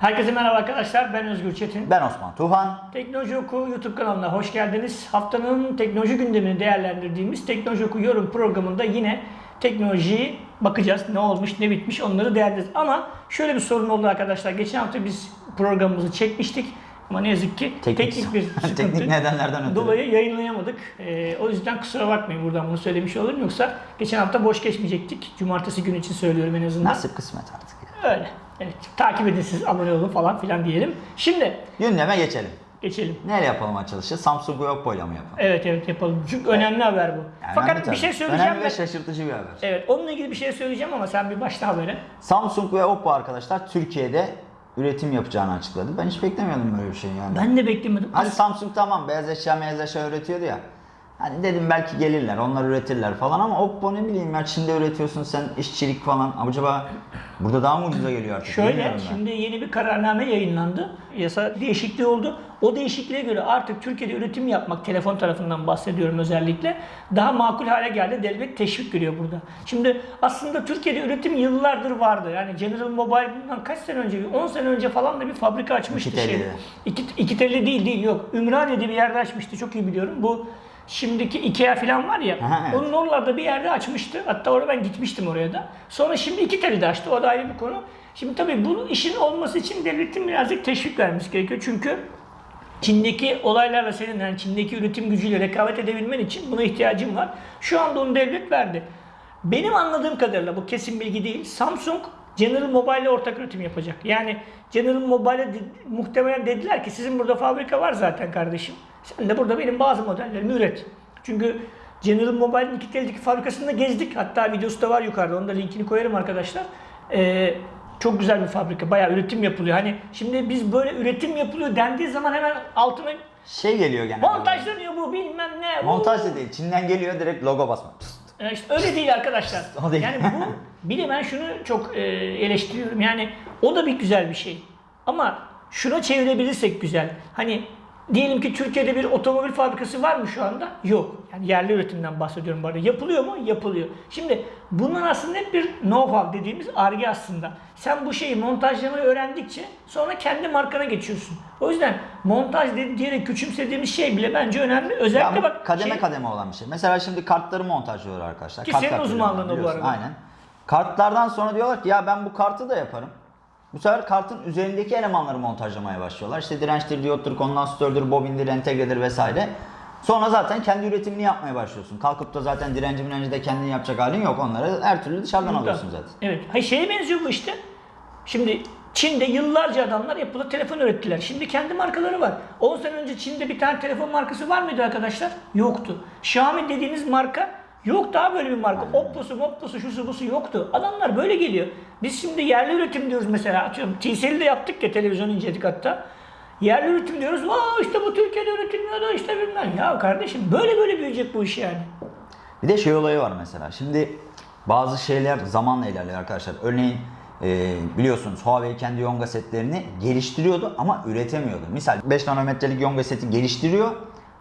Herkese merhaba arkadaşlar. Ben Özgür Çetin. Ben Osman Tuhan. Teknoloji Oku YouTube kanalına hoş geldiniz. Haftanın teknoloji gündemini değerlendirdiğimiz Teknoloji Oku yorum programında yine teknolojiyi bakacağız. Ne olmuş, ne bitmiş onları değerlendireceğiz. Ama şöyle bir sorun oldu arkadaşlar. Geçen hafta biz programımızı çekmiştik. Ama ne yazık ki teknik, bir sıkıntı Teknik nedenlerden ötürü. dolayı yayınlayamadık. Ee, o yüzden kusura bakmayın buradan bunu söylemiş olurum. Yoksa geçen hafta boş geçmeyecektik. Cumartesi günü için söylüyorum en azından. Nasip kısmet artık. ya. Öyle. Evet. Takip edin siz abone olun falan filan diyelim. Şimdi Gündeme geçelim. geçelim. Neyle yapalım açılışı? Samsung Oppo ile mi yapalım? Evet evet yapalım. Çünkü önemli haber bu. Yani Fakat bir şey söyleyeceğim Önemli ve şaşırtıcı bir haber. Evet onunla ilgili bir şey söyleyeceğim ama sen bir başla habere. Samsung ve Oppo arkadaşlar Türkiye'de üretim yapacağını açıkladı. Ben hiç beklemiyordum böyle bir şey yani. Ben de beklemedim. Hani Samsung tamam beyaz eşya beyaz eşya üretiyordu ya. Hani dedim belki gelirler, onlar üretirler falan ama Oppo ne bileyim ya Çin'de üretiyorsun sen işçilik falan. Acaba burada daha mı ucuza geliyor artık? Şöyle şimdi yeni bir kararname yayınlandı. Yasa değişikliği oldu. O değişikliğe göre artık Türkiye'de üretim yapmak telefon tarafından bahsediyorum özellikle daha makul hale geldi. Devlet teşvik veriyor burada. Şimdi aslında Türkiye'de üretim yıllardır vardı. Yani General Mobile bundan kaç sene önce, 10 sene önce falan da bir fabrika açmıştı. İki şey. telli. İki, iki telli değil değil yok. Ümraniye'de bir yerde açmıştı çok iyi biliyorum. Bu şimdiki Ikea falan var ya Aha, evet. onun oralarda bir yerde açmıştı. Hatta orada ben gitmiştim oraya da. Sonra şimdi iki telli de açtı. O da ayrı bir konu. Şimdi tabii bu işin olması için devletin birazcık teşvik vermesi gerekiyor. Çünkü Çin'deki olaylarla senin yani Çin'deki üretim gücüyle rekabet edebilmen için buna ihtiyacın var. Şu anda onu devlet verdi. Benim anladığım kadarıyla bu kesin bilgi değil. Samsung General Mobile ile ortak üretim yapacak. Yani General Mobile'e muhtemelen dediler ki sizin burada fabrika var zaten kardeşim. Sen de burada benim bazı modellerimi üret. Çünkü General Mobile'in iki teldeki fabrikasında gezdik. Hatta videosu da var yukarıda. Onun da linkini koyarım arkadaşlar. Ee, çok güzel bir fabrika. Bayağı üretim yapılıyor. Hani şimdi biz böyle üretim yapılıyor dendiği zaman hemen altına Şey geliyor gene. montajlanıyor bu bilmem ne. Montaj da değil. Çin'den geliyor direkt logo basma. Pst. e, işte öyle değil arkadaşlar. O değil. Yani bu bir de ben şunu çok e, eleştiriyorum. Yani o da bir güzel bir şey. Ama şuna çevirebilirsek güzel. Hani diyelim ki Türkiye'de bir otomobil fabrikası var mı şu anda? Yok. Yani yerli üretimden bahsediyorum bu arada. Yapılıyor mu? Yapılıyor. Şimdi bunlar aslında hep bir know-how dediğimiz arge aslında. Sen bu şeyi montajlamayı öğrendikçe sonra kendi markana geçiyorsun. O yüzden montaj diyerek küçümsediğimiz şey bile bence önemli. Özellikle bu bak kademe şey- kademe olan bir şey. Mesela şimdi kartları montajlıyorlar arkadaşlar. Ki Kart senin kartları uzmanlığın o bu arada. Aynen. Kartlardan sonra diyorlar ki ya ben bu kartı da yaparım. Bu sefer kartın üzerindeki elemanları montajlamaya başlıyorlar. İşte dirençtir, diyottur, kondansatörtür, bobindir, entegredir vesaire. Sonra zaten kendi üretimini yapmaya başlıyorsun. Kalkıp da zaten direnci mirenci de kendin yapacak halin yok. Onları her türlü dışarıdan alıyorsun zaten. Evet. Hayır şeye benziyor bu işte. Şimdi Çin'de yıllarca adamlar yapılı telefon ürettiler. Şimdi kendi markaları var. 10 sene önce Çin'de bir tane telefon markası var mıydı arkadaşlar? Yoktu. Xiaomi dediğiniz marka yok daha böyle bir marka. Oppo'su, Oppo'su, şusu busu yoktu. Adamlar böyle geliyor. Biz şimdi yerli üretim diyoruz mesela. Atıyorum TCL'de yaptık ya televizyon inceledik hatta. Yerli üretim diyoruz. Vaa işte bu Türkiye'de üretilmiyor da işte bilmem. Ya kardeşim böyle böyle büyüyecek bu iş yani. Bir de şey olayı var mesela. Şimdi bazı şeyler zamanla ilerliyor arkadaşlar. Örneğin e, biliyorsunuz Huawei kendi Yonga setlerini geliştiriyordu ama üretemiyordu. Misal 5 nanometrelik Yonga seti geliştiriyor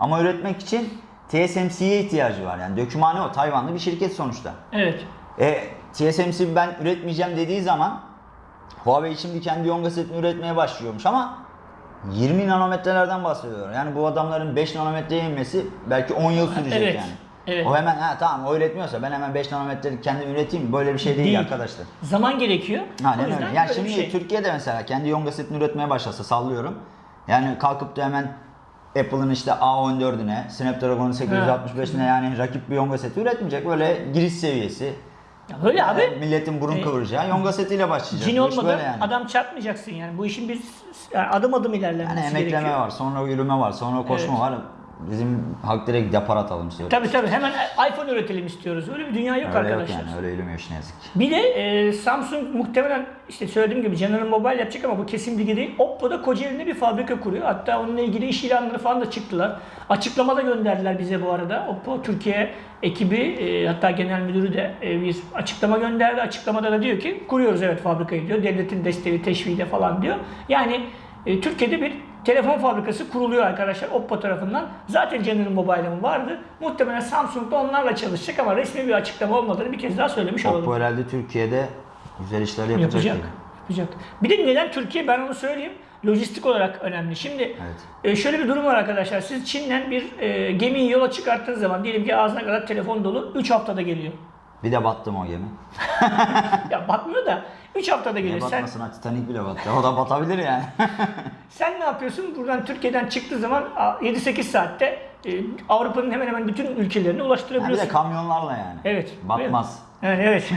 ama üretmek için TSMC'ye ihtiyacı var. Yani dökümhane o. Tayvanlı bir şirket sonuçta. Evet. E, TSMC ben üretmeyeceğim dediği zaman Huawei şimdi kendi Yonga setini üretmeye başlıyormuş ama 20 nanometrelerden bahsediyorlar. Yani bu adamların 5 nanometreye inmesi belki 10 yıl sürecek Evet, yani. evet. O hemen ha tamam o üretmiyorsa ben hemen 5 nanometrelik kendim üreteyim böyle bir şey değil, Değil. arkadaşlar. Zaman gerekiyor. Aynen öyle. Yani şimdi şey. Türkiye'de mesela kendi Yonga setini üretmeye başlasa sallıyorum. Yani kalkıp da hemen Apple'ın işte A14'üne, Snapdragon'un 865'ine yani rakip bir Yonga seti üretmeyecek. Böyle giriş seviyesi. Ya Öyle abi. Yani milletin burun E, kıvıracağı Yonga setiyle başlayacak. Cin olmadan yani. adam çarpmayacaksın yani. Bu işin bir yani adım adım ilerlemesi Yani emekleme gerekiyor. var, sonra yürüme var, sonra koşma Evet. var. Bizim halk direkt depar atalım istiyor. Tabii tabii hemen iPhone üretelim istiyoruz. Öyle bir dünya yok öyle yok arkadaşlar. yani, öyle yürümüyor iş ne yazık ki. Bir de e, Samsung muhtemelen işte söylediğim gibi General Mobile yapacak ama bu kesin bilgi değil. Oppo da Kocaeli'nde bir fabrika kuruyor. Hatta onunla ilgili iş ilanları falan da çıktılar. Açıklamada gönderdiler bize bu arada. Oppo Türkiye ekibi e, hatta genel müdürü de e, bir açıklama gönderdi. Açıklamada da diyor ki kuruyoruz evet fabrikayı diyor. Devletin desteği, teşviğiyle falan diyor. Yani e, Türkiye'de bir telefon fabrikası kuruluyor arkadaşlar Oppo tarafından. Zaten General Mobile'ın vardı. Muhtemelen Samsung da onlarla çalışacak ama resmi bir açıklama olmadığını bir kez daha söylemiş olalım. Oppo herhalde Türkiye'de güzel işler yapacak. Yapacak. Yapacak. Bir de neden Türkiye ben onu söyleyeyim. Lojistik olarak önemli. Şimdi Evet. e, şöyle bir durum var arkadaşlar. Siz Çin'den bir e, gemiyi yola çıkarttığınız zaman diyelim ki ağzına kadar telefon dolu 3 haftada geliyor. Bir de battım o gemi. Ya batmıyor da 3 haftada Ne geliyor. Sen, batmasına Titanic bile battı. O da batabilir yani. sen ne yapıyorsun? Buradan Türkiye'den çıktığı zaman a, 7-8 saatte e, Avrupa'nın hemen hemen bütün ülkelerine Ha, bir ulaştırabiliyorsun. de kamyonlarla yani. Evet. Batmaz. Yani evet.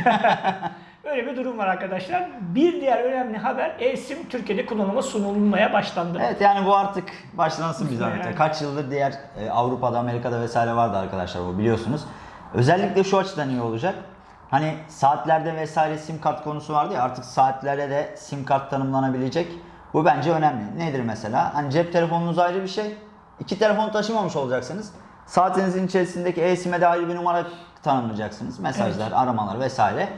Öyle bir durum var arkadaşlar. Bir diğer önemli haber eSIM Türkiye'de kullanıma sunulmaya başlandı. Evet yani bu artık başlansın bir zahmet. Yani. Kaç yıldır diğer e, Avrupa'da, Amerika'da vesaire vardı arkadaşlar bu biliyorsunuz. Özellikle şu açıdan iyi olacak. Hani saatlerde vesaire sim kart konusu vardı ya artık saatlere de sim kart tanımlanabilecek. Bu bence önemli. Nedir mesela? Hani cep telefonunuz ayrı bir şey. İki telefon taşımamış olacaksınız. Saatinizin içerisindeki e-sim'e de ayrı bir numara tanımlayacaksınız. Mesajlar, aramalar vesaire.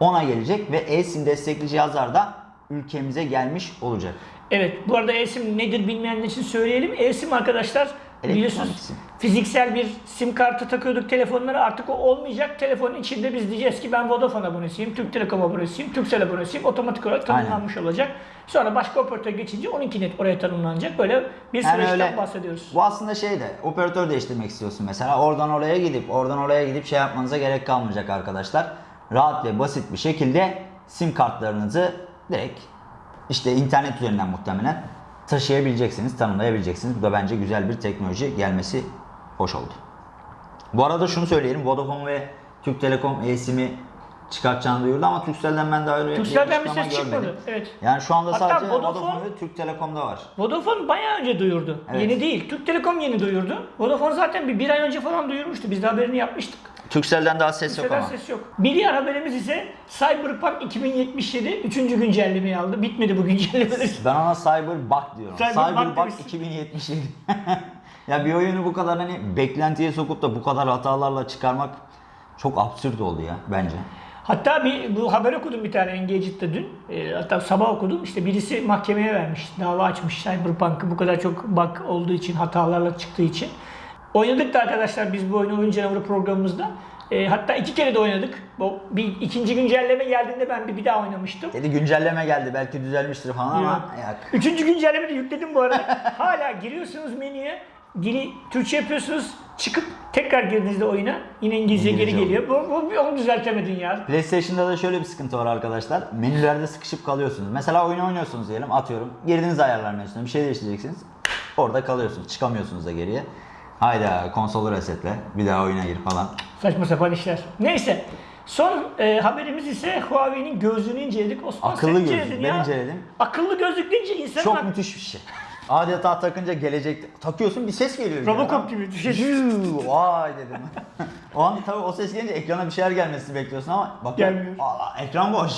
Ona gelecek ve e-sim destekli cihazlar da ülkemize gelmiş olacak. Evet, bu arada eSIM nedir bilmeyenler için söyleyelim. eSIM arkadaşlar biliyorsunuz sim. fiziksel bir sim kartı takıyorduk telefonlara artık o olmayacak. Telefonun içinde biz diyeceğiz ki ben Vodafone abonesiyim, Türk Telekom abonesiyim, Turkcell abonesiyim. Otomatik olarak tanımlanmış olacak. Sonra başka operatör geçince onunki net oraya tanımlanacak. Böyle bir Yani süreçten öyle- bahsediyoruz. Bu aslında şey de operatör değiştirmek istiyorsun mesela. Oradan oraya gidip oradan oraya gidip şey yapmanıza gerek kalmayacak arkadaşlar. Rahat ve basit bir şekilde sim kartlarınızı direkt işte internet üzerinden muhtemelen taşıyabileceksiniz, tanımlayabileceksiniz. Bu da bence güzel bir teknoloji gelmesi hoş oldu. Bu arada şunu söyleyelim. Vodafone ve Türk Telekom e-sim'i çıkartacağını duyurdu ama Turkcell'den ben daha öyle Turkcell'den bir ses çıkmadı. Evet. Yani şu anda Hatta sadece Vodafone- Vodafone ve Türk Telekom'da var. Vodafone bayağı önce duyurdu. Evet. Yeni değil. Türk Telekom yeni duyurdu. Vodafone zaten bir, bir ay önce falan duyurmuştu. Biz de haberini yapmıştık. Turkcell'den daha ses yok Liseden ama. ses yok. Bir diğer haberimiz ise Cyberpunk 2077 3. güncellemeyi aldı. Bitmedi bu güncellemeler. Ben ona Cyberbug diyorum. Demişsin. 2077. ya bir oyunu bu kadar hani beklentiye sokup da bu kadar hatalarla çıkarmak çok absürt oldu ya bence. Hatta bir bu haber okudum bir tane Engage'de dün. E, hatta sabah okudum. İşte birisi mahkemeye vermiş. Dava açmış Cyberpunk'ı bu kadar çok bug olduğu için, hatalarla çıktığı için. Oynadık da arkadaşlar biz bu oyunu Oyun Canavarı programımızda. E, hatta iki kere de oynadık. Bu bir ikinci güncelleme geldiğinde ben bir, bir daha oynamıştım. Dedi güncelleme geldi belki düzelmiştir falan ama Yok. yok. Üçüncü güncellemeyi de yükledim bu arada. Hala giriyorsunuz menüye. Dili Türkçe yapıyorsunuz. Çıkıp tekrar girdiğinizde oyuna yine İngilizce, İngilizce geri geliyor. Bu, bu, onu düzeltemedin ya. PlayStation'da da şöyle bir sıkıntı var arkadaşlar. Menülerde sıkışıp kalıyorsunuz. Mesela oyunu oynuyorsunuz diyelim atıyorum. Girdiniz ayarlar menüsüne bir şey değiştireceksiniz. Orada kalıyorsunuz. Çıkamıyorsunuz da geriye. Hayda konsolu resetle. Bir daha oyuna gir falan. Saçma sapan işler. Neyse. Son e, haberimiz ise Huawei'nin gözlüğünü inceledik. Osman Akıllı gözlük, ben ya. inceledim. Akıllı gözlük deyince insanın Çok müthiş bir şey. Adeta takınca gelecek takıyorsun bir ses geliyor. Robocop gibi. Yuu, Vay dedim. o an tabii o ses gelince ekrana bir şeyler gelmesini bekliyorsun ama bak Gelmiyor. Aa, ekran boş.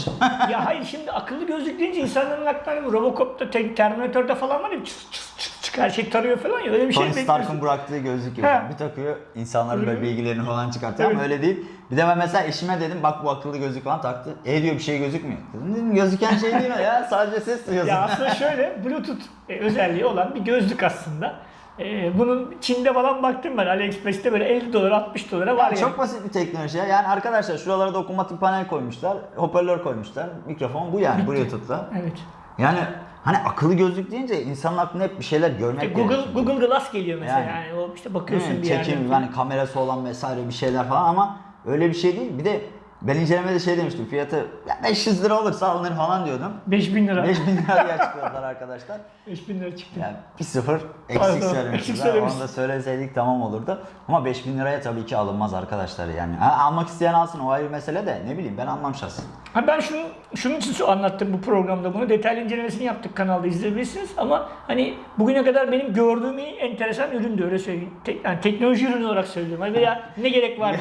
ya hayır şimdi akıllı gözlük deyince insanların aklına bu Robocop'ta, te- Terminator'da falan var ya çıt çıt çıt şey tarıyor falan ya öyle bir şey Tony. Stark'ın bıraktığı gözlük gibi. He. Bir takıyor insanların böyle bilgilerini falan çıkartıyor ama öyle değil. Bir de ben mesela eşime dedim bak bu akıllı gözlük falan taktı. E diyor bir şey gözükmüyor. Dedim, dedim gözüken şey değil o ya sadece ses duyuyorsun. Ya aslında şöyle Bluetooth e, özelliği olan bir gözlük aslında. E, bunun Çin'de falan baktım ben AliExpress'te böyle 50 dolar 60 dolara var Yani ya. çok basit bir teknoloji ya. Yani arkadaşlar şuralara dokunmatik panel koymuşlar, hoparlör koymuşlar, mikrofon bu yani Bluetooth'la. Evet. Yani hani akıllı gözlük deyince insanın aklına hep bir şeyler görmek İşte Google geliyor. Google Glass geliyor mesela Yani. yani, o işte bakıyorsun Evet, bir çekim, yerde. yani kamerası olan vesaire bir şeyler falan ama öyle bir şey değil. Bir de ben incelemede şey demiştim fiyatı ya 500 lira olursa alınır falan diyordum. 5000 lira. 5000 liraya çıkıyorlar arkadaşlar. 5000 lira çıktı. Yani bir sıfır eksik söylemişiz. Onu da söyleseydik tamam olurdu. Ama 5000 liraya tabii ki alınmaz arkadaşlar yani. Ha, almak isteyen alsın o ayrı mesele de ne bileyim ben almam şahsen. Ha ben şunu, şunun için anlattım bu programda bunu. Detaylı incelemesini yaptık kanalda izleyebilirsiniz. Ama hani bugüne kadar benim gördüğüm en enteresan üründü öyle söyleyeyim. Tek, yani teknoloji ürünü olarak söylüyorum. Hani veya ne gerek vardı?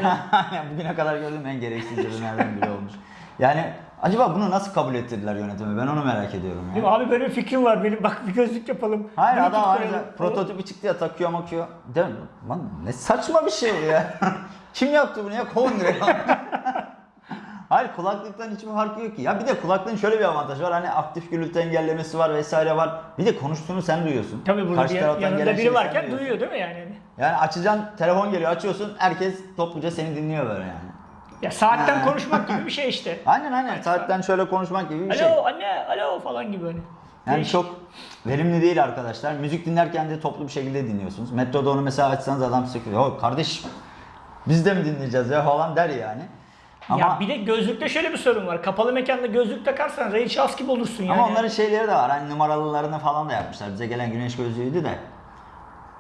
Yani Bugüne kadar gördüğüm en gereksiz ürünlerden biri olmuş. Yani acaba bunu nasıl kabul ettirdiler yönetimi? Ben onu merak ediyorum ya. Değil mi? Abi böyle bir fikrim var benim. Bak bir gözlük yapalım. Hayır Bluetooth adam ayrıca prototipi çıktı ya takıyor makıyor. Değil mi? Lan ne saçma bir şey bu ya. Kim yaptı bunu ya? Kovun direkt. Hayır kulaklıktan hiçbir farkı yok ki. Ya bir de kulaklığın şöyle bir avantajı var. Hani aktif gürültü engellemesi var vesaire var. Bir de konuştuğunu sen duyuyorsun. Tabii burada Karşı bir, taraftan yanında gelen biri şeyi sen varken duyuyorsun. duyuyor değil mi yani? Yani açacaksın telefon geliyor açıyorsun herkes topluca seni dinliyor böyle yani. Ya saatten Ha. konuşmak gibi bir şey işte. Aynen aynen. Saatten şöyle konuşmak gibi bir şey. Alo anne, alo falan gibi hani. Yani Değişik. çok verimli değil arkadaşlar. Müzik dinlerken de toplu bir şekilde dinliyorsunuz. Metroda onu mesela açsanız adam sıkıyor. Ya kardeş biz de mi dinleyeceğiz ya falan der yani. Ama, Ya bir de gözlükte şöyle bir sorun var. Kapalı mekanda gözlük takarsan Ray Charles gibi olursun yani. ama onların şeyleri de var. Hani numaralılarını falan da yapmışlar. Bize gelen güneş gözlüğüydü de.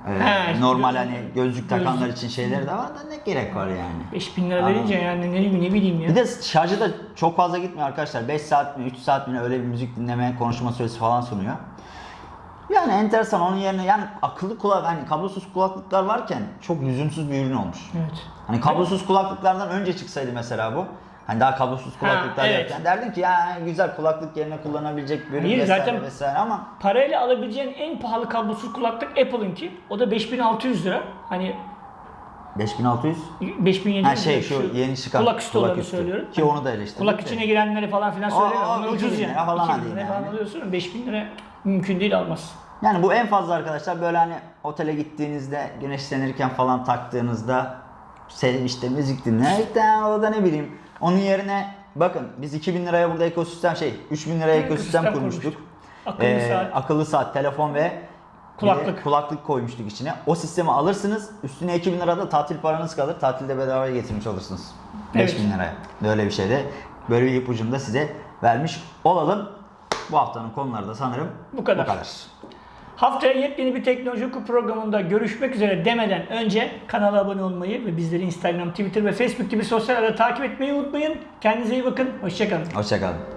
Ee, He, normal gözlük- hani gözlük takanlar gözlük. için şeyleri de var da ne gerek var yani. 5000 lira verince yani ne, ne bileyim ya. Bir de şarjı da çok fazla gitmiyor arkadaşlar. 5 saat mi 3 saat mi öyle bir müzik dinleme konuşma süresi falan sunuyor. Yani enteresan onun yerine yani akıllı kulak hani kablosuz kulaklıklar varken çok lüzumsuz bir ürün olmuş. Evet. Hani kablosuz kulaklıklardan önce çıksaydı mesela bu. Hani daha kablosuz kulaklıklar evet. yokken derdin ki ya güzel kulaklık yerine kullanabilecek bir ürün Hayır, vesaire zaten- vesaire ama Parayla alabileceğin en pahalı kablosuz kulaklık Apple'ınki. O da 5600 lira. Hani 5600 5700 ha şey şu yeni çıkan kulak üstü olanı üstü. söylüyorum. Ki onu da eleştirdik. Kulak içine girenleri falan filan o Onlar 2000 ucuz yani. falan 2000 hadi lira falan alıyorsun. 5000 lira mümkün değil almaz. Yani bu en fazla arkadaşlar böyle hani otele gittiğinizde güneşlenirken falan taktığınızda sev işte müzik dinlerken o da ne bileyim onun yerine bakın biz 2000 liraya burada ekosistem şey 3000 liraya ekosistem ekosistem kurmuştuk. Akıllı Ee, saat. akıllı saat, telefon ve de Kulaklık. kulaklık koymuştuk içine. O sistemi alırsınız. Üstüne 2000 lirada tatil paranız kalır. Tatilde bedavaya getirmiş olursunuz. Evet. 5000 liraya. Böyle bir şeyde böyle bir ipucunu da size vermiş olalım. Bu haftanın konuları da sanırım Bu kadar. Bu kadar. Haftaya yepyeni bir teknoloji oku programında görüşmek üzere demeden önce kanala abone olmayı ve bizleri Instagram, Twitter ve Facebook gibi sosyal ağda takip etmeyi unutmayın. Kendinize iyi bakın. Hoşçakalın. Hoşçakalın.